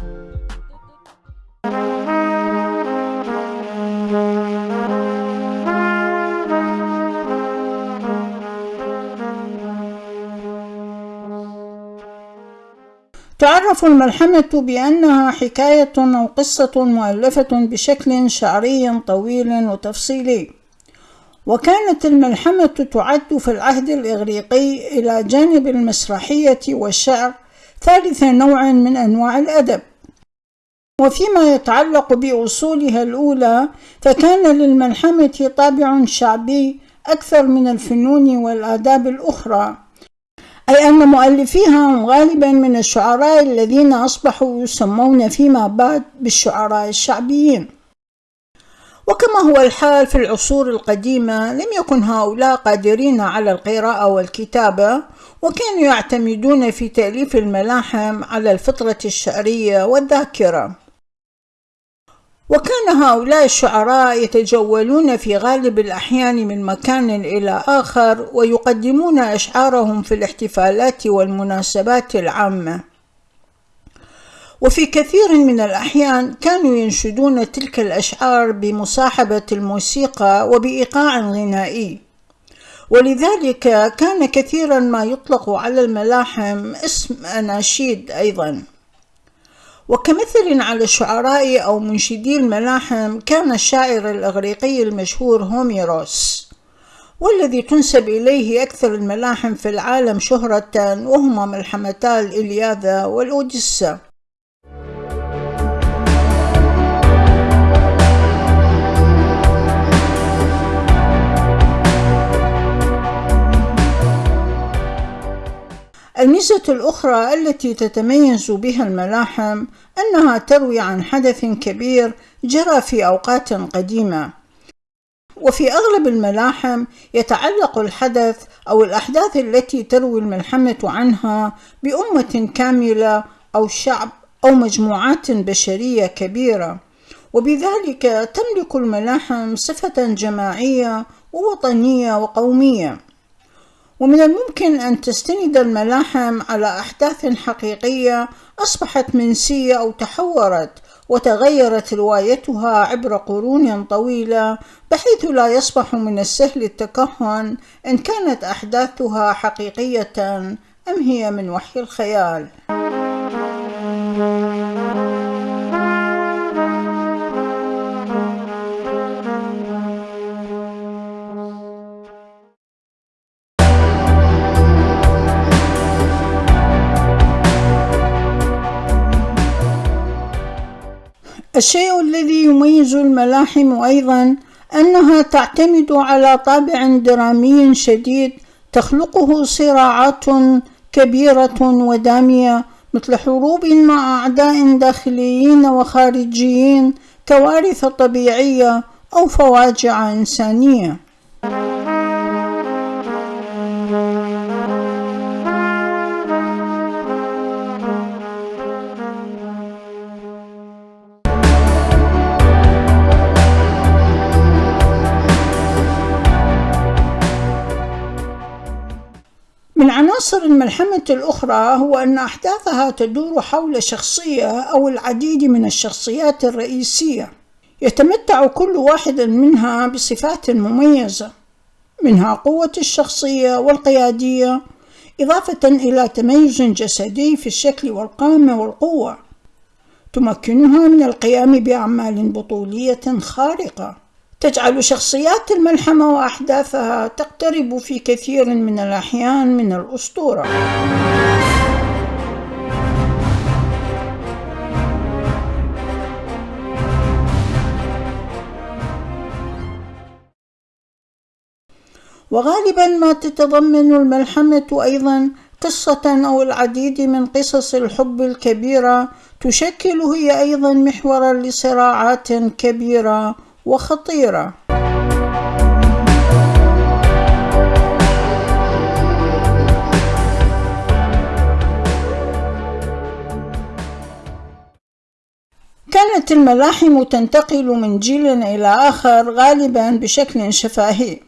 تعرف الملحمة بأنها حكاية أو قصة مؤلفة بشكل شعري طويل وتفصيلي. وكانت الملحمة تعد في العهد الإغريقي إلى جانب المسرحية والشعر ثالث نوع من أنواع الأدب. وفيما يتعلق بأصولها الأولى فكان للملحمة طابع شعبي أكثر من الفنون والآداب الأخرى. أي أن مؤلفيها هم غالبا من الشعراء الذين أصبحوا يسمون فيما بعد بالشعراء الشعبيين. وكما هو الحال في العصور القديمة لم يكن هؤلاء قادرين على القراءة والكتابة وكانوا يعتمدون في تأليف الملاحم على الفطرة الشعرية والذاكرة. وكان هؤلاء الشعراء يتجولون في غالب الأحيان من مكان إلى آخر ويقدمون أشعارهم في الاحتفالات والمناسبات العامة. وفي كثير من الأحيان كانوا ينشدون تلك الأشعار بمصاحبة الموسيقى وبإيقاع غنائي. ولذلك كان كثيرا ما يطلق على الملاحم اسم أناشيد أيضا. وكمثل على الشعراء أو منشدي الملاحم كان الشاعر الإغريقي المشهور هوميروس والذي تنسب إليه أكثر الملاحم في العالم شهرة وهما ملحمتا الإلياذة والأوديسا الميزة الأخرى التي تتميز بها الملاحم أنها تروي عن حدث كبير جرى في أوقات قديمة. وفي أغلب الملاحم يتعلق الحدث أو الأحداث التي تروي الملحمة عنها بأمة كاملة أو شعب أو مجموعات بشرية كبيرة. وبذلك تملك الملاحم صفة جماعية ووطنية وقومية. ومن الممكن أن تستند الملاحم على أحداث حقيقية أصبحت منسية أو تحورت وتغيرت روايتها عبر قرون طويلة بحيث لا يصبح من السهل التكهن إن كانت أحداثها حقيقية أم هي من وحي الخيال. الشيء الذي يميز الملاحم أيضا أنها تعتمد على طابع درامي شديد تخلقه صراعات كبيرة ودامية مثل حروب مع أعداء داخليين وخارجيين كوارث طبيعية أو فواجع إنسانية. الملحمة الأخرى هو أن أحداثها تدور حول شخصية أو العديد من الشخصيات الرئيسية. يتمتع كل واحد منها بصفات مميزة منها قوة الشخصية والقيادية إضافة إلى تميز جسدي في الشكل والقامة والقوة. تمكنها من القيام بأعمال بطولية خارقة. تجعل شخصيات الملحمة وأحداثها تقترب في كثير من الأحيان من الأسطورة. وغالبا ما تتضمن الملحمة أيضا قصة أو العديد من قصص الحب الكبيرة تشكل هي أيضا محورا لصراعات كبيرة وخطيرة. كانت الملاحم تنتقل من جيل إلى آخر غالبا بشكل شفاهي.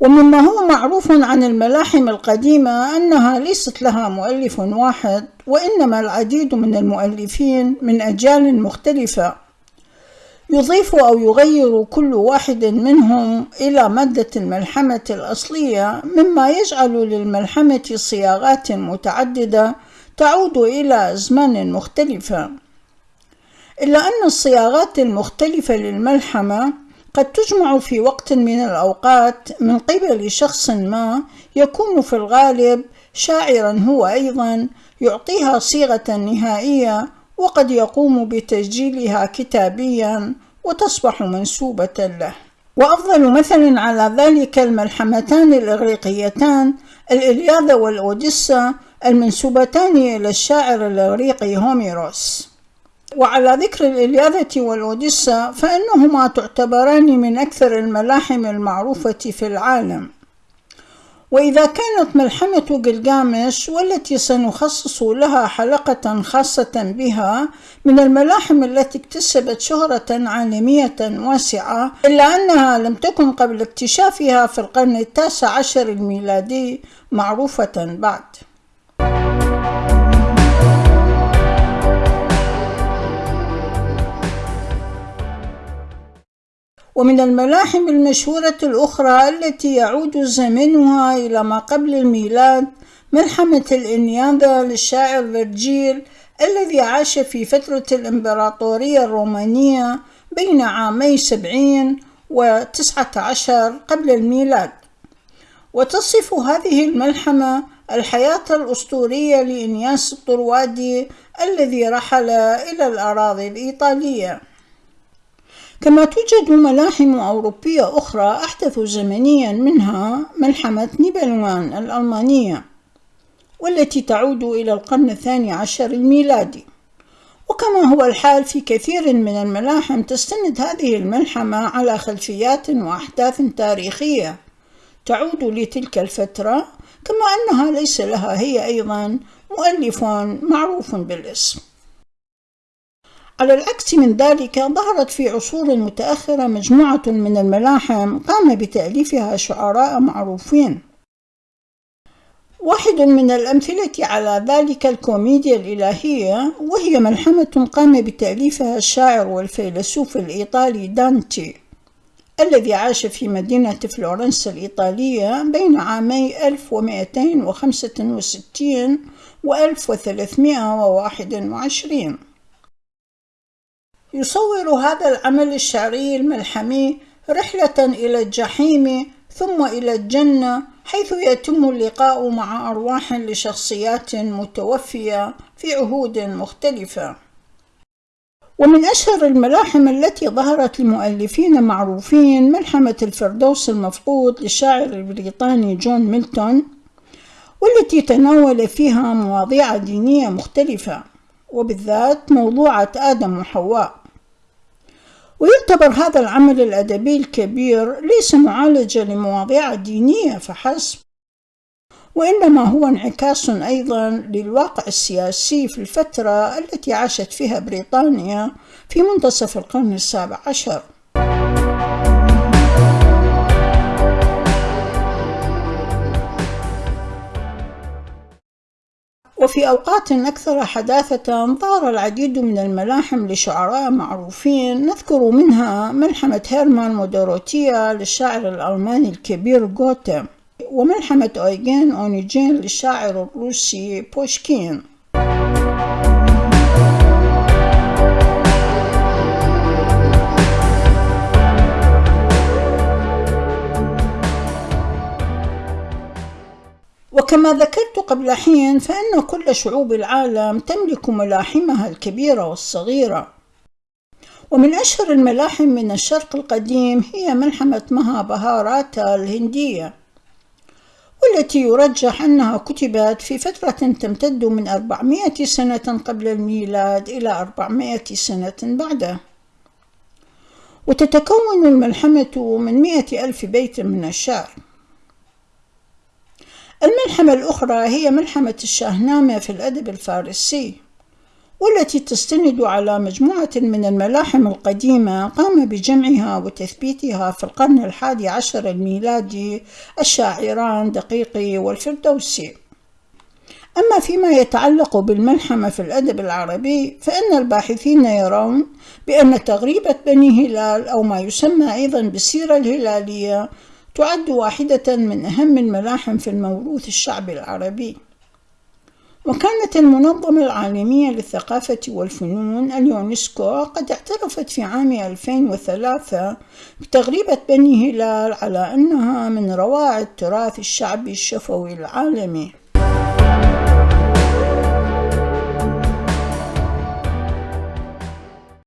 ومما هو معروف عن الملاحم القديمة أنها ليست لها مؤلف واحد وإنما العديد من المؤلفين من أجيال مختلفة. يضيف أو يغير كل واحد منهم إلى مادة الملحمة الأصلية مما يجعل للملحمة صياغات متعددة تعود إلى أزمان مختلفة إلا أن الصياغات المختلفة للملحمة قد تجمع في وقت من الأوقات من قبل شخص ما يكون في الغالب شاعرا هو أيضا يعطيها صيغة نهائية وقد يقوم بتسجيلها كتابيا وتصبح منسوبة له. وأفضل مثل على ذلك الملحمتان الإغريقيتان الإلياذة والأوديسا المنسوبتان إلى الشاعر الإغريقي هوميروس. وعلى ذكر الإلياذة والأوديسا فإنهما تعتبران من أكثر الملاحم المعروفة في العالم. وإذا كانت ملحمة قلقامش والتي سنخصص لها حلقة خاصة بها من الملاحم التي اكتسبت شهرة عالمية واسعة إلا أنها لم تكن قبل اكتشافها في القرن التاسع عشر الميلادي معروفة بعد. ومن الملاحم المشهورة الأخرى التي يعود زمنها إلى ما قبل الميلاد ملحمة الإنياذة للشاعر فيرجيل الذي عاش في فترة الإمبراطورية الرومانية بين عامي سبعين وتسعة عشر قبل الميلاد. وتصف هذه الملحمة الحياة الأسطورية لإنياس الطروادي الذي رحل إلى الأراضي الإيطالية. كما توجد ملاحم أوروبية أخرى أحدث زمنيا منها ملحمة نيبلوان الألمانية والتي تعود إلى القرن الثاني عشر الميلادي. وكما هو الحال في كثير من الملاحم تستند هذه الملحمة على خلفيات وأحداث تاريخية تعود لتلك الفترة كما أنها ليس لها هي أيضا مؤلف معروف بالاسم. على العكس من ذلك ظهرت في عصور متأخرة مجموعة من الملاحم قام بتأليفها شعراء معروفين. واحد من الأمثلة على ذلك الكوميديا الإلهية وهي ملحمة قام بتأليفها الشاعر والفيلسوف الإيطالي دانتي الذي عاش في مدينة فلورنسا الإيطالية بين عامي 1265 و 1321 يصور هذا العمل الشعري الملحمي رحلة إلى الجحيم ثم إلى الجنة حيث يتم اللقاء مع أرواح لشخصيات متوفية في عهود مختلفة. ومن أشهر الملاحم التي ظهرت لمؤلفين معروفين ملحمة الفردوس المفقود للشاعر البريطاني جون ميلتون والتي تناول فيها مواضيع دينية مختلفة وبالذات موضوعة آدم وحواء. ويعتبر هذا العمل الأدبي الكبير ليس معالجة لمواضيع دينية فحسب وإنما هو انعكاس أيضا للواقع السياسي في الفترة التي عاشت فيها بريطانيا في منتصف القرن السابع عشر. وفي أوقات أكثر حداثة ظهر العديد من الملاحم لشعراء معروفين. نذكر منها ملحمة هيرمان ودوروتيا للشاعر الألماني الكبير غوته وملحمة أويجين أونيجين للشاعر الروسي بوشكين. وكما ذكرت قبل حين فإن كل شعوب العالم تملك ملاحمها الكبيرة والصغيرة. ومن أشهر الملاحم من الشرق القديم هي ملحمة مها بهاراتا الهندية والتي يرجح أنها كتبت في فترة تمتد من 400 سنة قبل الميلاد إلى 400 سنة بعده. وتتكون الملحمة من مئة ألف بيت من الشعر. الملحمة الأخرى هي ملحمة الشاهنامة في الأدب الفارسي والتي تستند على مجموعة من الملاحم القديمة قام بجمعها وتثبيتها في القرن الحادي عشر الميلادي الشاعران دقيقي والفردوسي. أما فيما يتعلق بالملحمة في الأدب العربي فإن الباحثين يرون بأن تغريبة بني هلال أو ما يسمى أيضا بالسيرة الهلالية تعد واحدة من أهم الملاحم في الموروث الشعبي العربي. وكانت المنظمة العالمية للثقافة والفنون اليونسكو قد اعترفت في عام 2003 بتغريبة بني هلال على أنها من روائع التراث الشعبي الشفوي العالمي.